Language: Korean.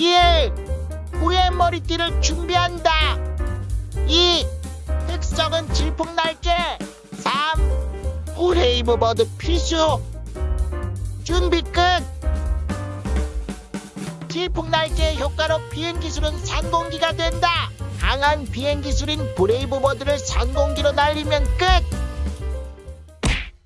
1. 구애의 머리띠를 준비한다 2. 특성은 질풍 날개 3. Brave Bird 필수 준비 끝 질풍 날개의 효과로 비행기술은 선공기가 된다 강한 비행기술인 Brave Bird를 선공기로 날리면 끝